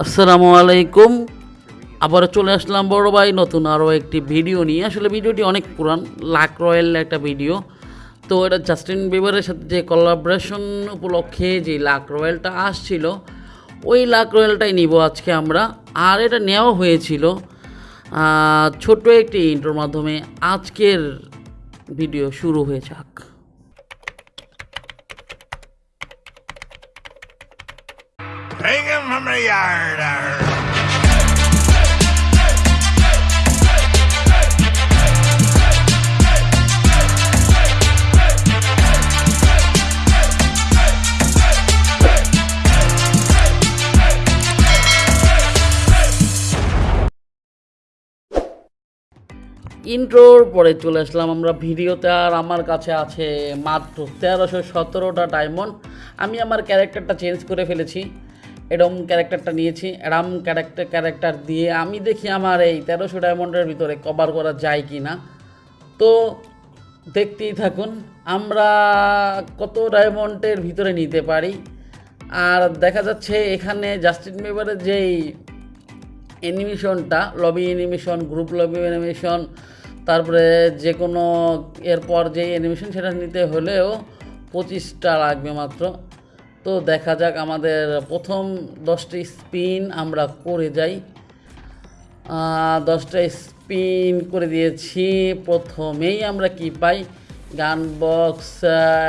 আসসালামু আলাইকুম। আবারও চলে আসলাম বড় ভাই, নতুন আরও একটি ভিডিও নিয়ে। আসলে ভিডিওটি অনেক পুরান, লাক রয়্যাল একটা ভিডিও। তো এটা জাস্টিন বিবারের সাথে যে কোলাবরেশন উপলক্ষে যে লাক রয়্যালটা আসছিল, ওই লাক রয়্যালটাই নিব আজকে আমরা। আর এটা নেওয়া হয়েছিল ছোট্ট একটি ইন্টোর মাধ্যমে। আজকের ভিডিও শুরু হয়ে যাক। Take him from the yard. ইন্ট্রোর পরে চলে আসলাম আমরা ভিডিওতে, আর আমার কাছে আছে মাত্র তেরোশো সতেরোটা ডায়মন্ড আমি আমার ক্যারেক্টারটা চেঞ্জ করে ফেলেছি এরম ক্যারেক্টারটা নিয়েছি, এরম ক্যারেক্টার ক্যারেক্টার দিয়ে আমি দেখি আমার এই তেরোশো ডায়মন্ডের ভিতরে কভার করা যায় কি না তো দেখতেই থাকুন, আমরা কত ডায়মন্ডের ভিতরে নিতে পারি। আর দেখা যাচ্ছে এখানে জাস্টিন বিবারের যেই অ্যানিমেশনটা lobby animation group lobby animation তারপরে যে কোনো এরপর যে অ্যানিমেশন সেটা নিতে হলেও পঁচিশটা লাগবে মাত্র। তো দেখা যাক আমাদের প্রথম দশটি স্পিন আমরা করে যাই। দশটা স্পিন করে দিয়েছি। প্রথমেই আমরা কি পাই? গান বক্স,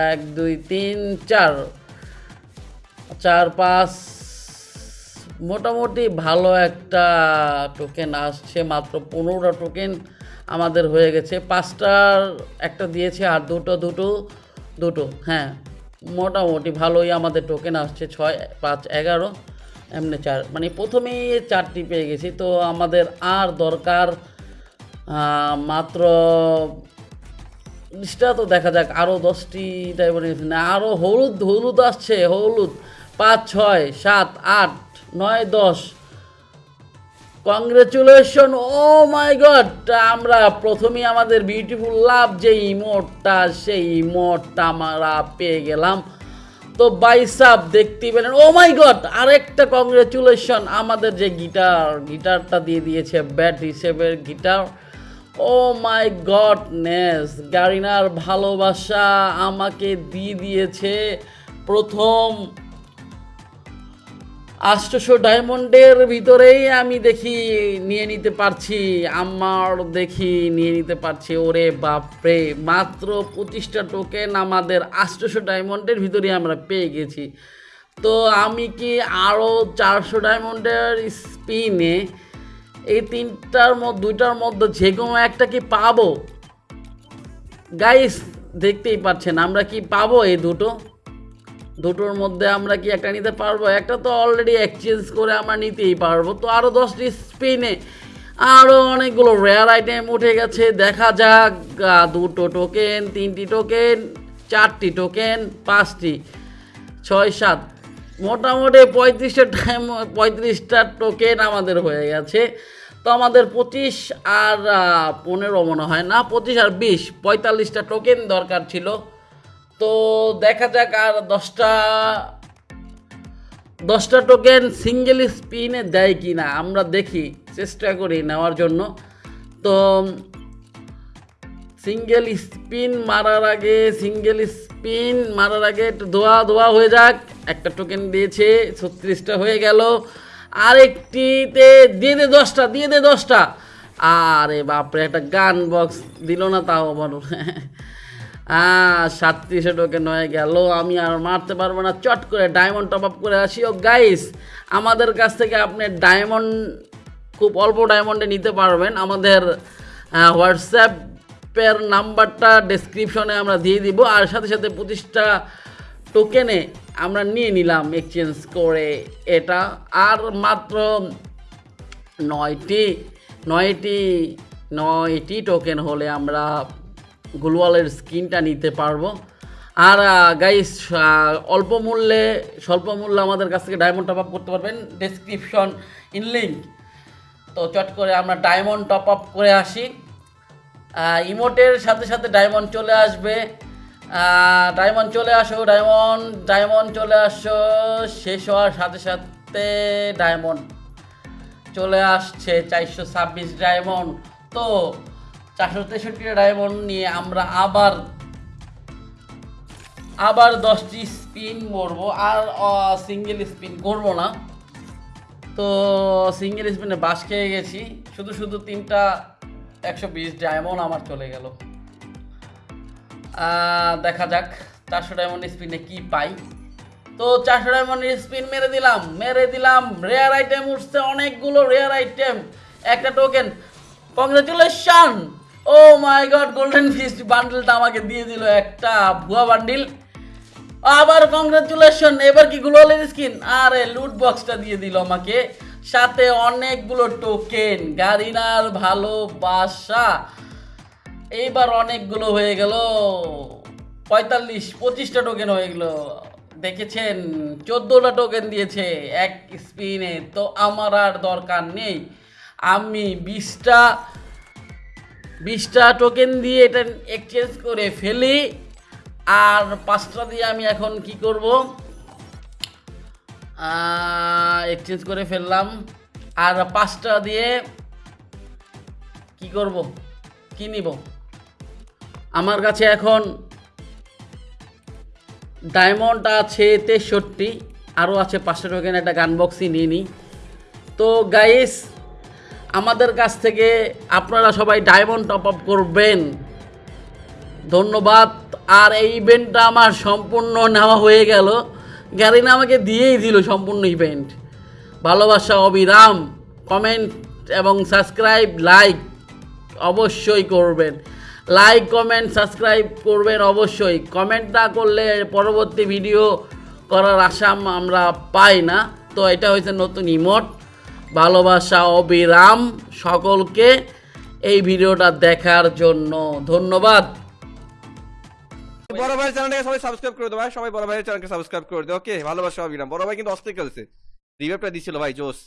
এক, দুই, তিন, চার। চার, পাঁচ, মোটামুটি ভালো একটা টোকেন আসছে, মাত্র পনেরোটা টোকেন আমাদের হয়ে গেছে। পাঁচটার একটা দিয়েছে আর দুটো দুটো দুটো হ্যাঁ। মোটামুটি ভালোই আমাদের টোকেন আসছে ছয়, পাঁচ, এগারো, এমনি চার মানে প্রথমেই চারটি পেয়ে গেছি। তো আমাদের আর দরকার মাত্র লিস্টটা তো দেখা যাক আরও দশটি টাইপের না আরও হলুদ হলুদ আসছে, হলুদ, পাঁচ, ছয়, সাত, আট, নয়, দশ কংগ্রেচুলেশন ও মাই গড আমরা প্রথমেই আমাদের বিউটিফুল লাভ যে ইমোটটা সেই ইমোটটা আমরা পেয়ে গেলাম। তো বাইসাপ দেখতেই পেলেন ও মাই গড আরেকটা কংগ্রেচুলেশন আমাদের যে গিটার গিটারটা দিয়ে দিয়েছে ব্যাট হিসেবে গিটার ও মাই গডনেস গারিনার ভালোবাসা আমাকে দিয়ে দিয়েছে প্রথম আষ্টশো ডায়মন্ডের ভিতরেই আমি দেখি নিয়ে নিতে পারছি, আমার দেখি নিয়ে নিতে পারছি। ওরে বাপরে, মাত্র পঁচিশটা টোকেন আমাদের আষ্টশো ডায়মন্ডের ভিতরেই আমরা পেয়ে গেছি। তো আমি কি আরও চারশো ডায়মন্ডের স্পিনে এই তিনটার মধ্যে দুইটার মধ্যে যে কোনো একটা কি পাবো? গাইস দেখতেই পাচ্ছেন, আমরা কি পাবো এই দুটো? দুটোর মধ্যে আমরা কি একটা নিতে পারব? একটা তো অলরেডি এক্সচেঞ্জ করে আমরা নিতেই পারব। তো আরও দশটি স্পিনে আরও অনেকগুলো রেয়ার আইটেম উঠে গেছে। দেখা যাক দুটো টোকেন তিনটি টোকেন চারটি টোকেন পাঁচটি। ছয়, সাত। মোটামুটি পঁয়ত্রিশটা টাইম পঁয়ত্রিশটা টোকেন আমাদের হয়ে গেছে। তো আমাদের পঁচিশ আর পনেরো মনে হয় না, পঁচিশ আর বিশ, পঁয়তাল্লিশটা টোকেন দরকার ছিল। তো দেখা যাক আর দশটা দশটা টোকেন সিঙ্গেল স্পিনে দেয় কি না আমরা দেখি, চেষ্টা করি নেওয়ার জন্য। তো সিঙ্গেল স্পিন মারার আগে সিঙ্গেল স্পিন মারার আগে একটু ধোয়া ধোয়া হয়ে যাক। একটা টোকেন দিয়েছে, ছত্রিশটা হয়ে গেল। আরেকটিতে দিয়ে দে দশটা, দিয়ে দে দশটা। আরে বাপরে, একটা গান বক্স দিল না তাও আবার সাতত্রিশে টোকেন হয়ে গেল, আমি আর মারতে পারব না। চট করে ডায়মন্ড টপ আপ করে আসি। ও গাইস আমাদের কাছ থেকে আপনি ডায়মন্ড খুব অল্প ডায়মন্ডে নিতে পারবেন। আমাদের হোয়াটসঅ্যাপের নাম্বারটা ডেসক্রিপশনে আমরা দিয়ে দিব। আর সাথে সাথে পঁচিশটা টোকেনে আমরা নিয়ে নিলাম এক্সচেঞ্জ করে এটা। আর মাত্র নয়টি নয়টি নয়টি টোকেন হলে আমরা গুলওয়ালের স্কিনটা নিতে পারব। আর গাইস অল্প মূল্যে, স্বল্প মূল্যে আমাদের কাছ থেকে ডায়মন্ড টপ আপ করতে পারবেন। ডেসক্রিপশন ইন লিঙ্ক তো চট করে আমরা ডায়মন্ড টপ আপ করে আসি। ইমোটের সাথে সাথে ডায়মন্ড চলে আসবে। ডায়মন্ড চলে আসো ডায়মন্ড ডায়মন্ড চলে আসো, শেষ হওয়ার সাথে সাথে ডায়মন্ড চলে আসছে, চারশো ছাব্বিশ ডায়মন্ড তো চারশো তেষট্টি ডায়মন্ড নিয়ে আমরা আবার আবার দশটি স্পিন মরবো আর সিঙ্গেল স্পিন করব না। তো সিঙ্গেল স্পিনে বাস খেয়ে গেছি। শুধু শুধু তিনটা একশো বিশ ডায়মন্ড আমার চলে গেল। দেখা যাক চারশো ডায়মন্ড স্পিনে কি পাই। তো চারশো ডায়মন্ড স্পিন মেরে দিলাম মেরে দিলাম। রেয়ার আইটেম উঠছে, অনেকগুলো রেয়ার আইটেম একটা token congratulation oh my god golden fist বান্ডেলটা আমাকে দিয়ে দিল একটা ভুয়া বান্ডিল আবার কংগ্রেচুলেশন এবার কি গ্লোয়ালের স্কিন আরে লুট বক্সটা দিয়ে দিল আমাকে। সাথে অনেকগুলো টোকেন গাড়িনার ভালোবাসা এইবার অনেকগুলো হয়ে গেল। পঁয়তাল্লিশ, পঁচিশটা টোকেন হয়ে গেল। দেখেছেন, চোদ্দোটা টোকেন দিয়েছে এক স্পিনে তো আমার আর দরকার নেই। আমি বিশটা বিশটা টোকেন দিয়ে এটা এক্সচেঞ্জ করে ফেলি। আর পাঁচটা দিয়ে আমি এখন কি করব? এক্সচেঞ্জ করে ফেললাম। আর পাঁচটা দিয়ে কি করব? কি নিব? আমার কাছে এখন ডায়মন্ড আছে তেষট্টি আরও আছে পাঁচশো টোকেন একটা গান বক্সই নিয়ে নিই। তো গাইস আমাদের কাছ থেকে আপনারা সবাই ডায়মন্ড টপ আপ করবেন। ধন্যবাদ। আর এই ইভেন্টটা আমার সম্পূর্ণ নেওয়া হয়ে গেল। গ্যারিনা আমাকে দিয়েই দিল সম্পূর্ণ ইভেন্ট ভালোবাসা, অবিরাম। কমেন্ট এবং সাবস্ক্রাইব লাইক অবশ্যই করবেন। লাইক কমেন্ট সাবস্ক্রাইব করবেন অবশ্যই। কমেন্ট না করলে পরবর্তী ভিডিও করার আশা আমরা পাই না। তো এটা হয়েছে নতুন ইমোট ভালোবাসা অবিরাম সকলকে এই ভিডিওটা দেখার জন্য ধন্যবাদ। বড় ভাইয়ের চ্যানেলটাকে সবাই সাবস্ক্রাইব করে দেবো ভাই সবাই বড় ভাইয়ের চ্যানেলকে সাবস্ক্রাইব করে দেবো ওকে ভালোবাসা অবিরাম। বড় ভাই কিন্তু অস্থির খেলছে। রিভাইভটা দিছিল ভাই জোস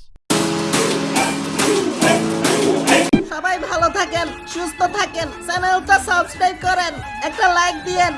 সবাই ভালো থাকেন সুস্থ থাকেন চ্যানেলটা সাবস্ক্রাইব করেন একটা লাইক দিয়েন।